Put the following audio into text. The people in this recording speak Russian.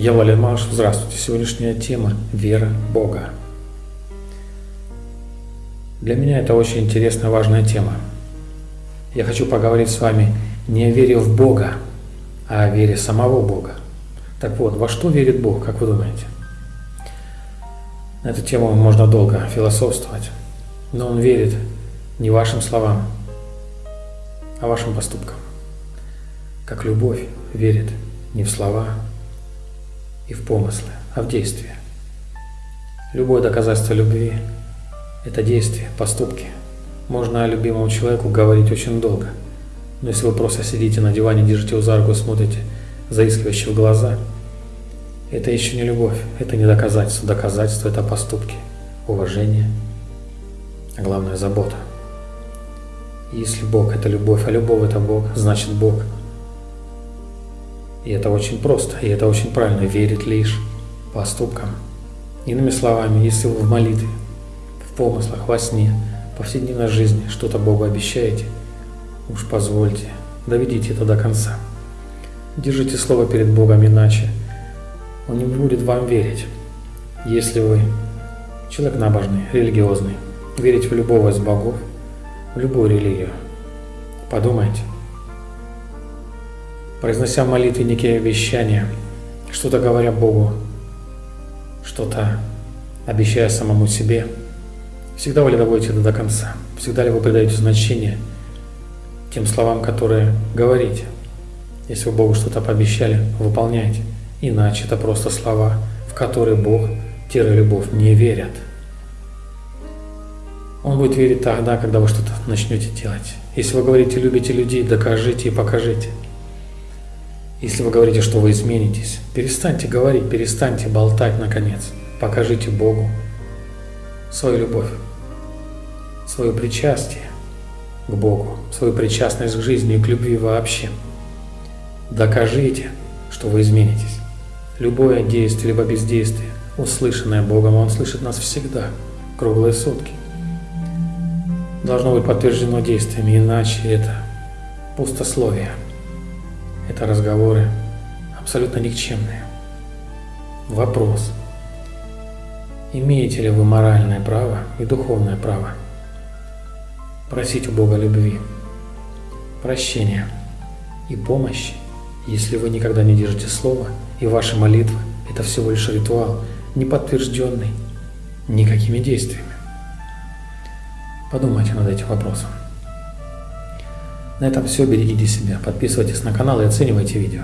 Я Валерий Малышев, здравствуйте. Сегодняшняя тема – вера Бога. Для меня это очень интересная, важная тема. Я хочу поговорить с вами не о вере в Бога, а о вере самого Бога. Так вот, во что верит Бог, как вы думаете? На эту тему можно долго философствовать, но Он верит не вашим словам, а вашим поступкам. Как любовь верит не в слова, и в помыслы, а в действия. Любое доказательство любви – это действия, поступки. Можно о любимому человеку говорить очень долго, но если вы просто сидите на диване, держите его за руку, смотрите заискивающе в глаза, это еще не любовь, это не доказательство. Доказательство – это поступки, уважение, а главное – забота. Если Бог – это любовь, а любовь – это Бог, значит Бог – и это очень просто, и это очень правильно, верить лишь поступкам. Иными словами, если вы в молитве, в помыслах, во сне, повседневной жизни что-то Богу обещаете, уж позвольте, доведите это до конца. Держите слово перед Богом, иначе Он не будет вам верить. Если вы человек набожный, религиозный, верите в любого из богов, в любую религию, подумайте – произнося в молитве некие обещания, что-то говоря Богу, что-то обещая самому себе, всегда вы ли доводите это до конца? Всегда ли вы придаете значение тем словам, которые говорите? Если вы Богу что-то пообещали, выполняйте. Иначе это просто слова, в которые Бог-любовь не верят. Он будет верить тогда, когда вы что-то начнете делать. Если вы говорите «любите людей», докажите и покажите – если вы говорите, что вы изменитесь, перестаньте говорить, перестаньте болтать, наконец. Покажите Богу свою любовь, свое причастие к Богу, свою причастность к жизни и к любви вообще. Докажите, что вы изменитесь. Любое действие либо бездействие, услышанное Богом, Он слышит нас всегда, круглые сутки. Должно быть подтверждено действиями, иначе это пустословие. Это разговоры абсолютно никчемные. Вопрос. Имеете ли вы моральное право и духовное право просить у Бога любви, прощения и помощи, если вы никогда не держите слова, и ваши молитвы – это всего лишь ритуал, не подтвержденный никакими действиями? Подумайте над этим вопросом. На этом все. Берегите себя. Подписывайтесь на канал и оценивайте видео.